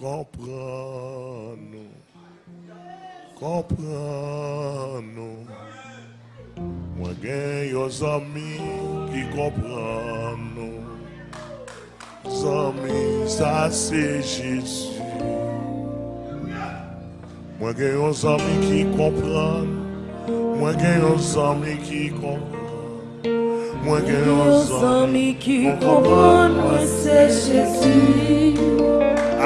comprando, comprando. Alguém os que comprando, os homens a Mãe ganhou os amigos que comprando, mãe ganhou os homens que comprando, mãe ganhou os homens que comprando, mãe ser Jesus.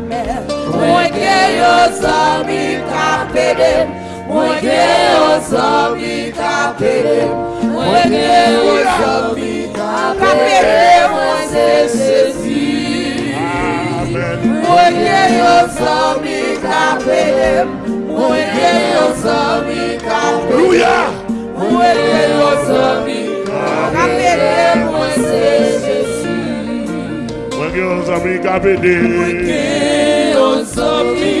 mame Mwege yozo mikapere Mwege yozo mikapere Mwege yozo mikapere Mweze sezi Mwege Ozami Kapede Mwenke Ozami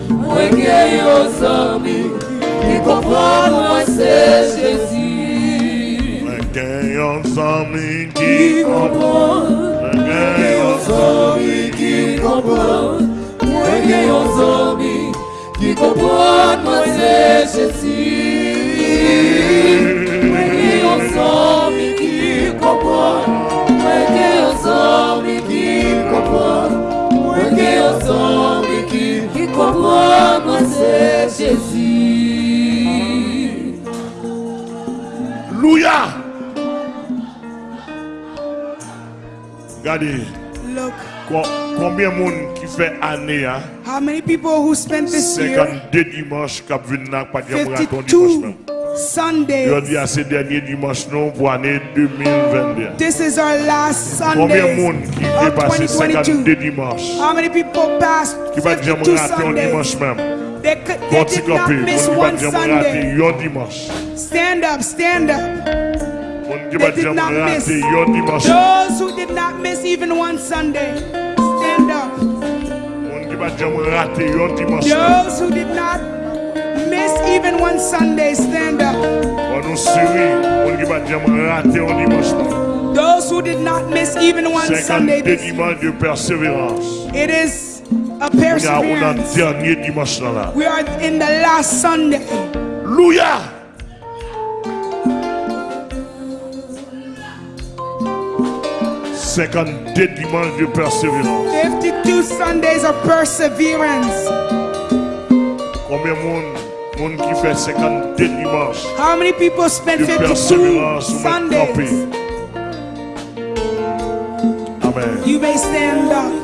Mwenye yo que Ki konpran se Jezi Mwenye o zami que compõe, Mwenye que zami Ki konpran que yo zami Ki jeito se Jezi Mwenye o zami que compõe. Combien de monde qui fait année hein? How many people who spent this 52 year? dimanches qui dimanche. Sundays. dimanches This is our last Sunday. Combien de monde qui 52 How many people passed dimanche même? they Stand up, stand up. They did not miss. Those who did not miss even one Sunday, stand up. Those who did not miss even one Sunday, stand up. Those who did not miss even one Sunday. persévérance. It is a perseverance. We are in the last Sunday. Hallelujah. 52 dimanches de persévérance. 52 Sundays of perseverance. Combien monde, monde qui fait 52 dimanches How many people spend 52 Sundays? Amen. You may stand up.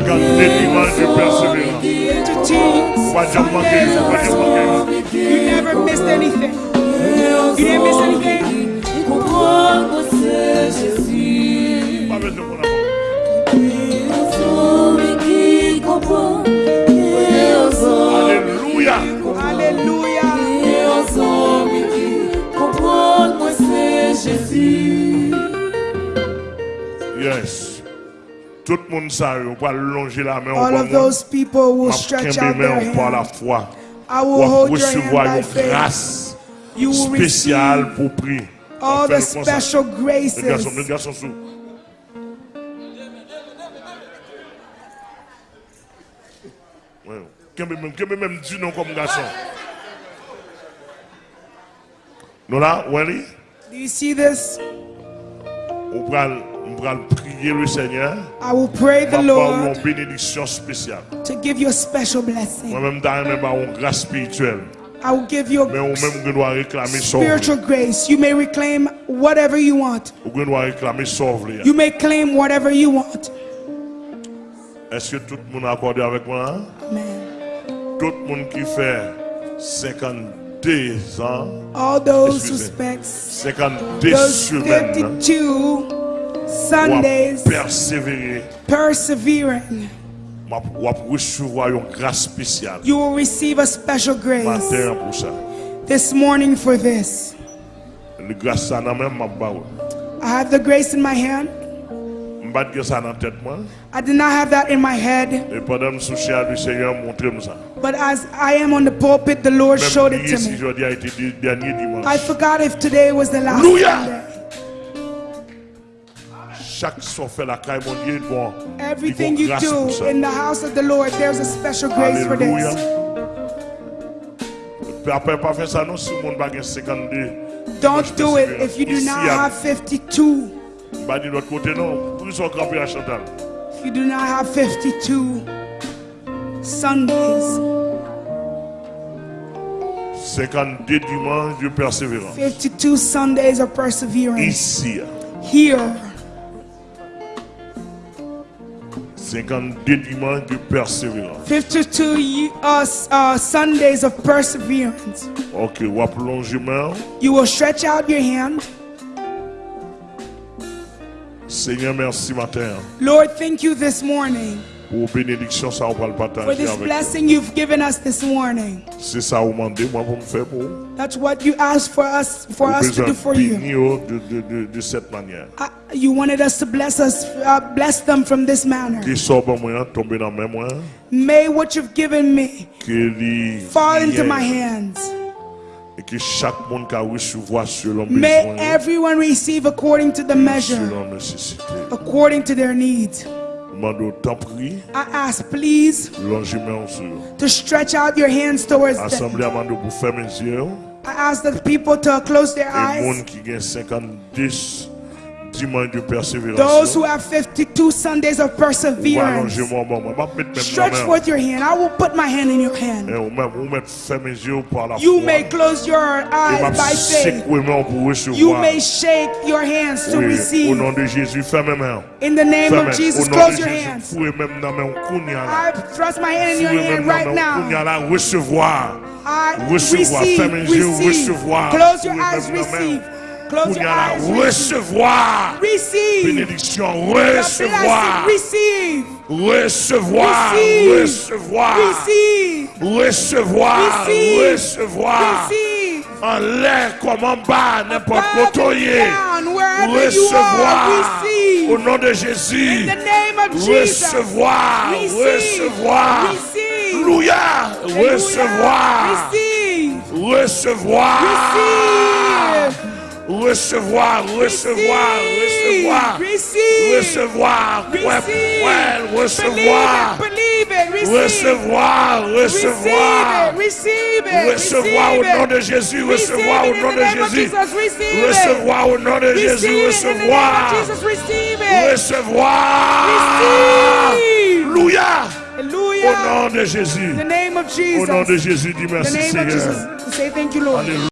You never missed anything. You didn't miss Tout le monde ça, va longer la main. All of those people will stretch out their hands. Par la foi. I will hold your hand by grâce You will receive pour prier. All the special graces. garçon, Kembe même même dit non comme garçon. Nous là, Wally? Do you see this? on va on prier le Seigneur. I will pray the Lord. une bénédiction spéciale. To give you a special blessing. Moi même d'aimer une grâce spirituelle. I will give you Mais on même doit réclamer son spiritual grace. You may reclaim whatever you want. On doit réclamer son You may claim whatever you want. Est-ce que tout le monde accordé avec moi? Hein? Amen. Tout le monde qui fait 50 des uns, all those who spent 52 Sundays persévérer, persevering, you will receive a special grace this morning for this. I have the grace in my hand. I did not have that in my head. But as I am on the pulpit, the Lord showed it to me. I forgot if today was the last Sunday. Everything you do in the house of the Lord, there's a special grace for this. Don't do it if you do not have 52. Puisse encore plus à Chantal. If you do not have 52 Sundays. 52 dimanches de persévérance. 52 Sundays of perseverance. Ici. Here. 52 dimanches de persévérance. 52 uh, uh, Sundays of perseverance. Ok, ou plongez main. You will stretch out your hand. Seigneur, merci matin. Lord, thank you this morning. For this blessing you've given us this morning. That's what you asked for us for us to do for you. Ah, you wanted us to bless us uh, bless them from this manner. May what you've given me fall into my hands et que chaque monde a recevoir selon May everyone receive according to the measure, selon nécessité. according to their needs. I ask, please, to stretch out your hands towards them. I ask the people to close their eyes. Those who have 52 Sundays of perseverance, stretch forth your hand. I will put my hand in your hand. Eh, you may close your eyes by faith. You may shake your hands to receive. In the name of Jesus, close your hands. I thrust my hand in your hand right now. I receive, receive. Close your eyes, receive. Close recevoir recevoir, recevoir receive. bénédiction, recevoir, receive. recevoir, recevoir, recevoir, recevoir, en l'air comme en bas, n'importe où recevoir au nom de Jésus, recevoir, recevoir, recevoir, recevoir, recevoir recevoir, recevoir, recevoir, recevoir, recevoir, recevoir, recevoir, recevoir au nom de Jésus, recevoir au nom de Jésus, recevoir au nom de Jésus, recevoir, recevoir, Alléluia. Au nom de Jésus. Au nom de Jésus, dis merci Seigneur.